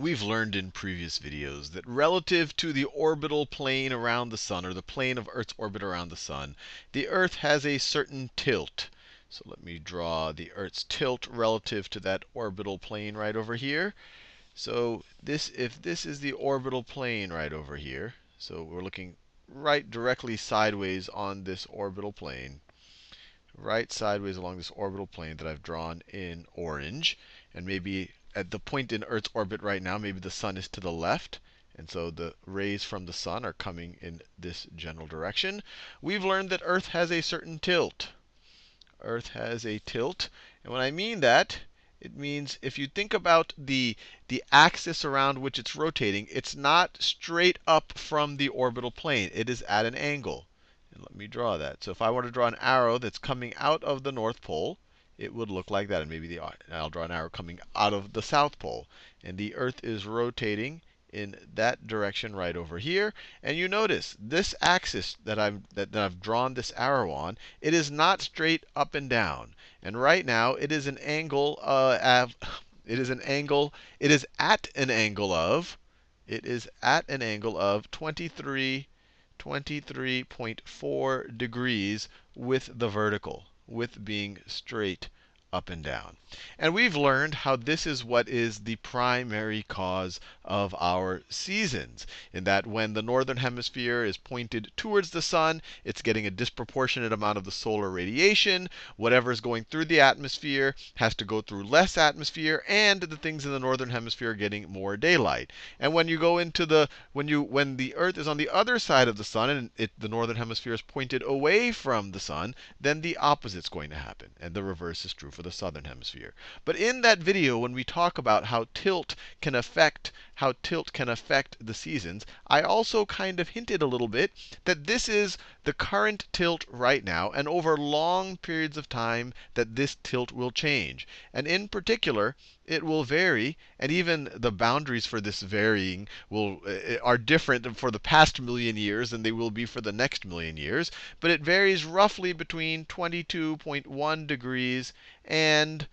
We've learned in previous videos that relative to the orbital plane around the sun, or the plane of Earth's orbit around the sun, the Earth has a certain tilt. So let me draw the Earth's tilt relative to that orbital plane right over here. So this, if this is the orbital plane right over here, so we're looking right directly sideways on this orbital plane, right sideways along this orbital plane that I've drawn in orange, and maybe at the point in Earth's orbit right now, maybe the sun is to the left. And so the rays from the sun are coming in this general direction. We've learned that Earth has a certain tilt. Earth has a tilt. And when I mean that, it means if you think about the, the axis around which it's rotating, it's not straight up from the orbital plane. It is at an angle. And let me draw that. So if I were to draw an arrow that's coming out of the North Pole, it would look like that. And maybe the, I'll draw an arrow coming out of the South Pole. And the Earth is rotating in that direction right over here. And you notice this axis that I've, that, that, I've drawn this arrow on, it is not straight up and down. And right now, it is an angle uh, of, it is an angle, it is at an angle of, it is at an angle of 23, 23.4 degrees with the vertical with being straight up and down. And we've learned how this is what is the primary cause of our seasons. In that when the northern hemisphere is pointed towards the sun, it's getting a disproportionate amount of the solar radiation. Whatever is going through the atmosphere has to go through less atmosphere, and the things in the northern hemisphere are getting more daylight. And when you go into the when you when the Earth is on the other side of the sun and it, the northern hemisphere is pointed away from the sun, then the opposite is going to happen, and the reverse is true for the southern hemisphere. But in that video, when we talk about how tilt can affect how tilt can affect the seasons, I also kind of hinted a little bit that this is the current tilt right now, and over long periods of time that this tilt will change. And in particular, it will vary, and even the boundaries for this varying will uh, are different for the past million years than they will be for the next million years. But it varies roughly between 22.1 degrees and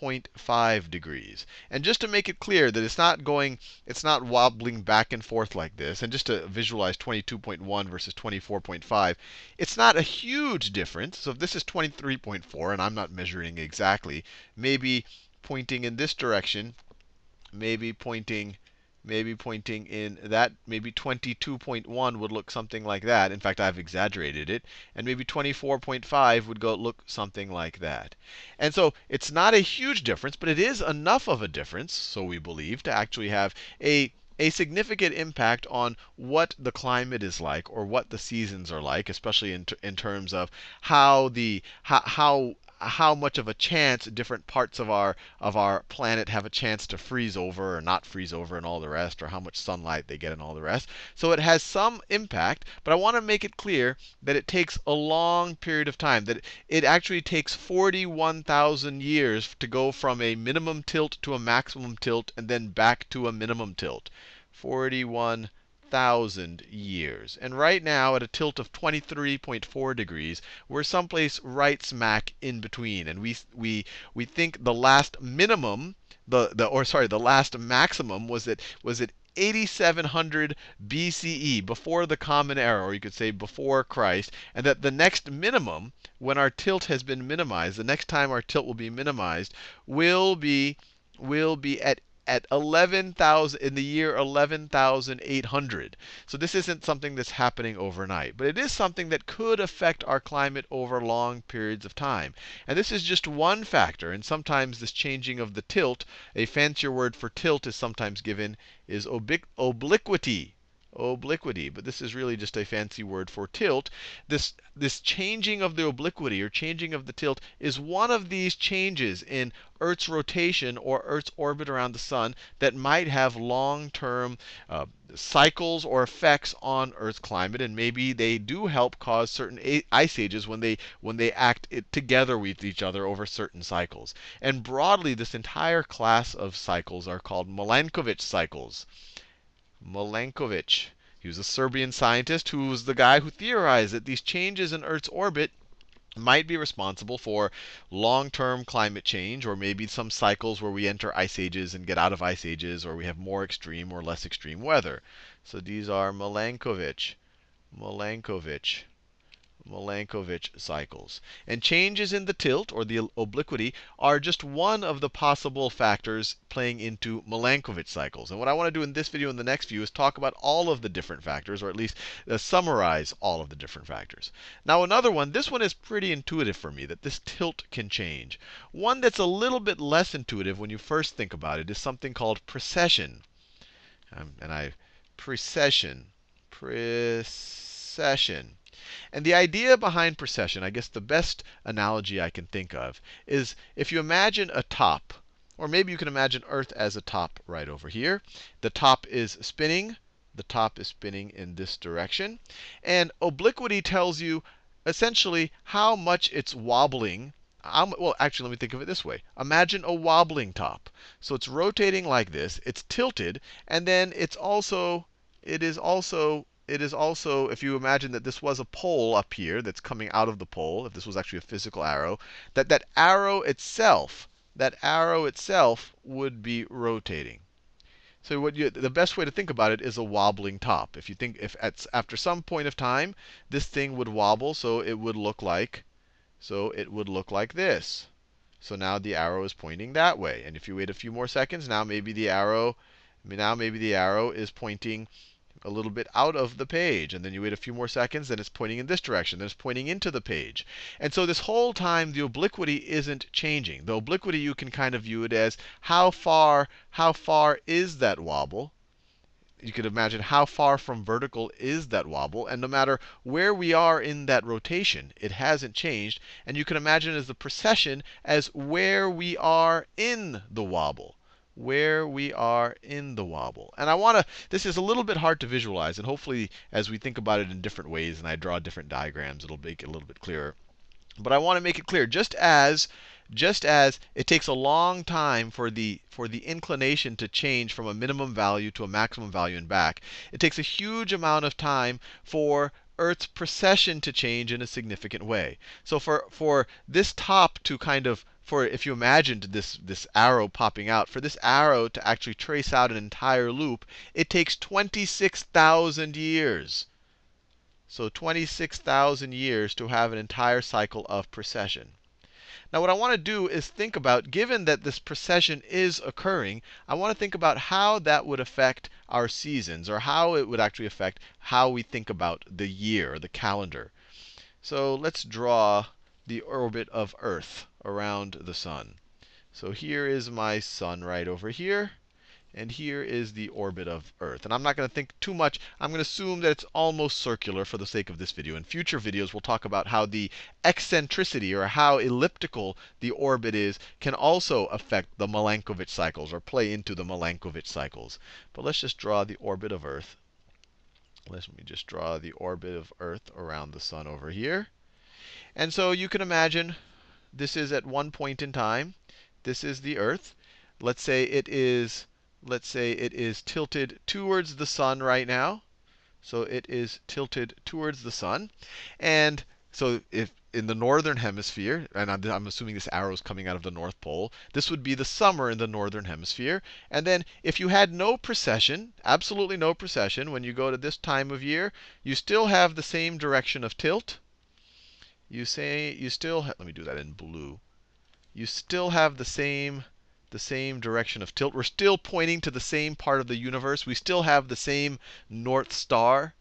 24.5 degrees. And just to make it clear that it's not going, it's not wobbling back and forth like this, and just to visualize 22.1 versus 24.5, it's not a huge difference. So if this is 23.4, and I'm not measuring exactly, maybe pointing in this direction, maybe pointing maybe pointing in that, maybe 22.1 would look something like that. In fact, I've exaggerated it. And maybe 24.5 would go look something like that. And so it's not a huge difference, but it is enough of a difference, so we believe, to actually have a a significant impact on what the climate is like or what the seasons are like, especially in, in terms of how the how, how how much of a chance different parts of our of our planet have a chance to freeze over or not freeze over and all the rest, or how much sunlight they get and all the rest. So it has some impact, but I want to make it clear that it takes a long period of time, that it actually takes 41,000 years to go from a minimum tilt to a maximum tilt and then back to a minimum tilt. 41 thousand years. And right now, at a tilt of 23.4 degrees, we're someplace right smack in between. And we we we think the last minimum, the the or sorry, the last maximum was at was at 8700 BCE, before the Common Era, or you could say before Christ, and that the next minimum, when our tilt has been minimized, the next time our tilt will be minimized, will be will be at at 11,000 in the year 11,800. So this isn't something that's happening overnight, but it is something that could affect our climate over long periods of time. And this is just one factor, and sometimes this changing of the tilt, a fancier word for tilt is sometimes given is obliquity obliquity, but this is really just a fancy word for tilt. This, this changing of the obliquity or changing of the tilt is one of these changes in Earth's rotation or Earth's orbit around the sun that might have long-term uh, cycles or effects on Earth's climate, and maybe they do help cause certain ice ages when they when they act together with each other over certain cycles. And broadly, this entire class of cycles are called Milankovitch cycles. Milankovitch. He was a Serbian scientist who was the guy who theorized that these changes in Earth's orbit might be responsible for long-term climate change, or maybe some cycles where we enter ice ages and get out of ice ages, or we have more extreme or less extreme weather. So these are Milankovitch, Milankovitch Milankovitch cycles. And changes in the tilt, or the obliquity, are just one of the possible factors playing into Milankovitch cycles. And what I want to do in this video and the next view is talk about all of the different factors, or at least uh, summarize all of the different factors. Now another one, this one is pretty intuitive for me, that this tilt can change. One that's a little bit less intuitive when you first think about it is something called precession. Um, and I, precession, precession. And the idea behind precession, I guess the best analogy I can think of, is if you imagine a top, or maybe you can imagine Earth as a top right over here. The top is spinning. The top is spinning in this direction. And obliquity tells you essentially how much it's wobbling. well, actually, let me think of it this way. Imagine a wobbling top. So it's rotating like this. It's tilted, and then it's also it is also it is also, if you imagine that this was a pole up here that's coming out of the pole, if this was actually a physical arrow, that that arrow itself, that arrow itself would be rotating. So what you, the best way to think about it is a wobbling top. If you think if at, after some point of time this thing would wobble, so it would look like, so it would look like this. So now the arrow is pointing that way. And if you wait a few more seconds, now maybe the arrow, now maybe the arrow is pointing a little bit out of the page. And then you wait a few more seconds, then it's pointing in this direction. Then it's pointing into the page. And so this whole time, the obliquity isn't changing. The obliquity, you can kind of view it as how far, how far is that wobble? You could imagine how far from vertical is that wobble. And no matter where we are in that rotation, it hasn't changed. And you can imagine as the precession as where we are in the wobble where we are in the wobble. And I want to, this is a little bit hard to visualize. And hopefully, as we think about it in different ways and I draw different diagrams, it'll make it a little bit clearer. But I want to make it clear, just as just as it takes a long time for the for the inclination to change from a minimum value to a maximum value and back, it takes a huge amount of time for Earth's precession to change in a significant way. So for for this top to kind of for if you imagined this, this arrow popping out, for this arrow to actually trace out an entire loop, it takes 26,000 years. So 26,000 years to have an entire cycle of precession. Now, what I want to do is think about, given that this precession is occurring, I want to think about how that would affect our seasons, or how it would actually affect how we think about the year, the calendar. So let's draw the orbit of Earth around the sun. So here is my sun right over here. And here is the orbit of Earth. And I'm not going to think too much. I'm going to assume that it's almost circular for the sake of this video. In future videos, we'll talk about how the eccentricity, or how elliptical the orbit is, can also affect the Milankovitch cycles, or play into the Milankovitch cycles. But let's just draw the orbit of Earth. Let me just draw the orbit of Earth around the sun over here. And so you can imagine this is at one point in time. This is the Earth. Let's say it is let's say it is tilted towards the sun right now. So it is tilted towards the sun. And so if in the northern hemisphere, and I'm, I'm, assuming this arrow is coming out of the North Pole, this would be the summer in the northern hemisphere. And then if you had no precession, absolutely no precession, when you go to this time of year, you still have the same direction of tilt you say you still let me do that in blue. You still have the same the same direction of tilt. We're still pointing to the same part of the universe. We still have the same north star.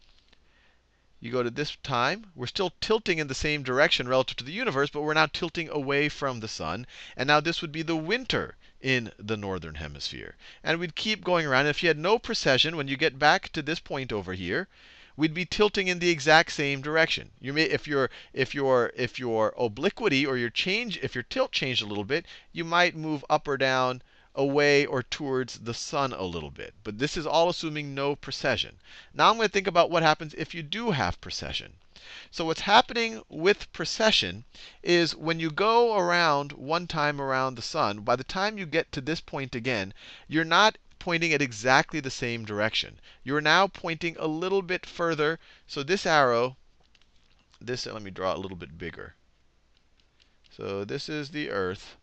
You go to this time, we're still tilting in the same direction relative to the universe, but we're now tilting away from the sun. And now this would be the winter in the northern hemisphere. And we'd keep going around. If you had no precession, when you get back to this point over here, we'd be tilting in the exact same direction. You may, if your if your if your obliquity or your change, if your tilt changed a little bit, you might move up or down away or towards the sun a little bit. But this is all assuming no precession. Now I'm going to think about what happens if you do have precession. So what's happening with precession is when you go around one time around the sun, by the time you get to this point again, you're not pointing at exactly the same direction. You're now pointing a little bit further. So this arrow, this let me draw a little bit bigger. So this is the Earth,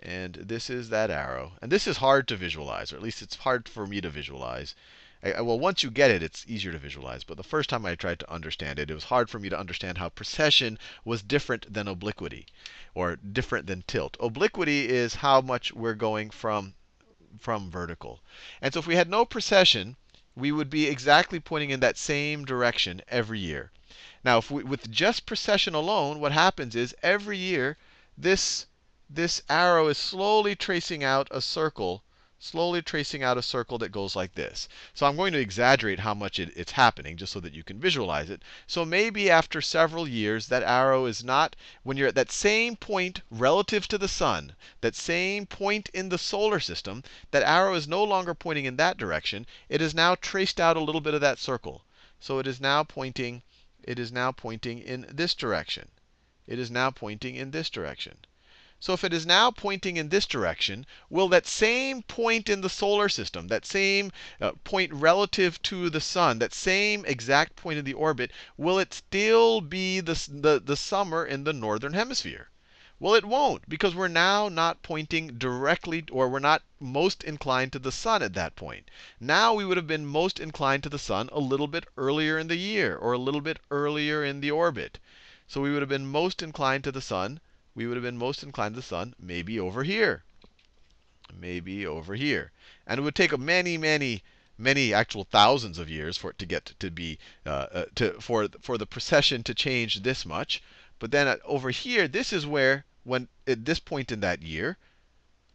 and this is that arrow. And this is hard to visualize, or at least it's hard for me to visualize. I, well, once you get it, it's easier to visualize. But the first time I tried to understand it, it was hard for me to understand how precession was different than obliquity, or different than tilt. Obliquity is how much we're going from, from vertical. And so if we had no precession, we would be exactly pointing in that same direction every year. Now, if we, with just precession alone, what happens is every year this, this arrow is slowly tracing out a circle slowly tracing out a circle that goes like this. So I'm going to exaggerate how much it, it's happening just so that you can visualize it. So maybe after several years, that arrow is not, when you're at that same point relative to the sun, that same point in the solar system, that arrow is no longer pointing in that direction. It is now traced out a little bit of that circle. So it is now pointing, it is now pointing in this direction. It is now pointing in this direction. So if it is now pointing in this direction, will that same point in the solar system, that same uh, point relative to the sun, that same exact point in the orbit, will it still be the, the, the summer in the northern hemisphere? Well, it won't, because we're now not pointing directly, or we're not most inclined to the sun at that point. Now we would have been most inclined to the sun a little bit earlier in the year, or a little bit earlier in the orbit. So we would have been most inclined to the sun we would have been most inclined to the sun maybe over here. Maybe over here. And it would take many, many, many actual thousands of years for it to get to be, uh, uh, to, for, for the precession to change this much. But then uh, over here, this is where, when at this point in that year,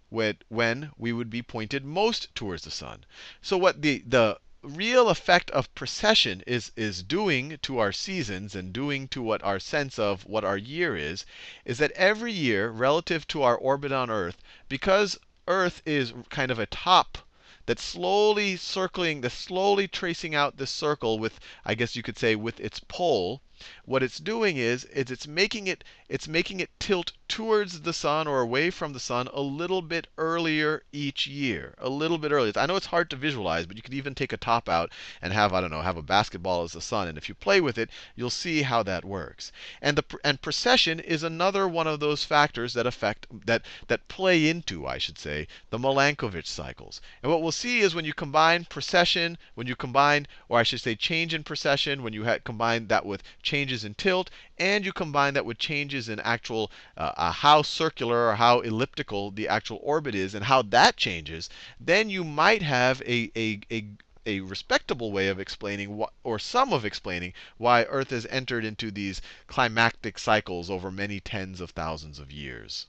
when, when we would be pointed most towards the sun. So what the, the real effect of precession is, is doing to our seasons and doing to what our sense of what our year is, is that every year, relative to our orbit on Earth, because Earth is kind of a top that's slowly circling, that's slowly tracing out this circle with, I guess you could say, with its pole, what it's doing is, is it's making it it's making it tilt towards the sun or away from the sun a little bit earlier each year. A little bit earlier. I know it's hard to visualize, but you could even take a top out and have, I don't know, have a basketball as the sun. And if you play with it, you'll see how that works. And the and precession is another one of those factors that affect that that play into, I should say, the Milankovitch cycles. And what we'll see is when you combine precession, when you combine, or I should say change in precession, when you combine that with changes in tilt, and you combine that with changes in actual uh, how circular or how elliptical the actual orbit is and how that changes, then you might have a, a, a a respectable way of explaining or some of explaining why Earth has entered into these climactic cycles over many tens of thousands of years.